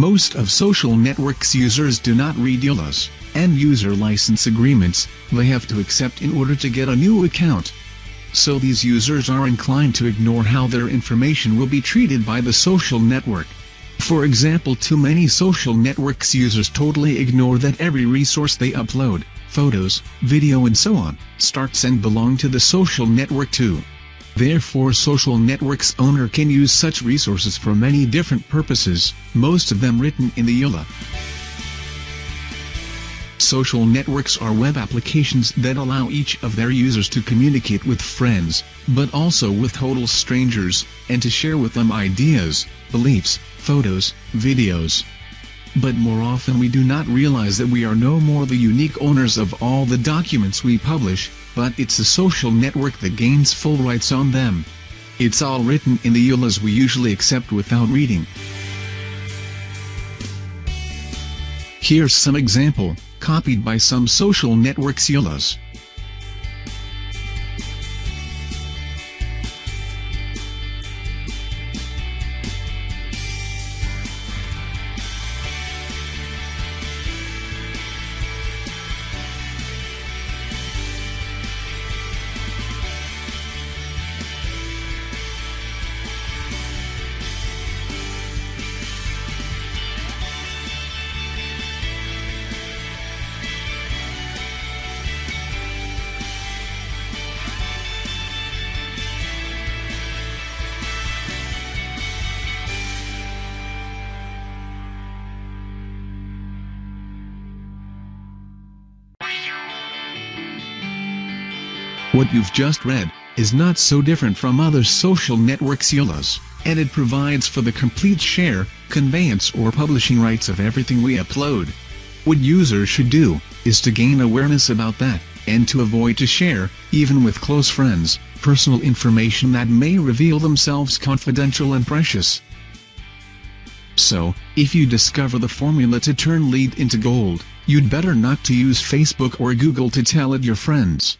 Most of social networks users do not read EULAs, end user license agreements, they have to accept in order to get a new account. So these users are inclined to ignore how their information will be treated by the social network. For example too many social networks users totally ignore that every resource they upload, photos, video and so on, starts and belong to the social network too. Therefore social networks owner can use such resources for many different purposes, most of them written in the EULA. Social networks are web applications that allow each of their users to communicate with friends, but also with total strangers, and to share with them ideas, beliefs, photos, videos. But more often we do not realize that we are no more the unique owners of all the documents we publish, but it's the social network that gains full rights on them. It's all written in the EULAs we usually accept without reading. Here's some example, copied by some social networks EULAs. What you've just read is not so different from other social networks EULAs, and it provides for the complete share, conveyance or publishing rights of everything we upload. What users should do, is to gain awareness about that, and to avoid to share, even with close friends, personal information that may reveal themselves confidential and precious. So, if you discover the formula to turn lead into gold, you'd better not to use Facebook or Google to tell it your friends.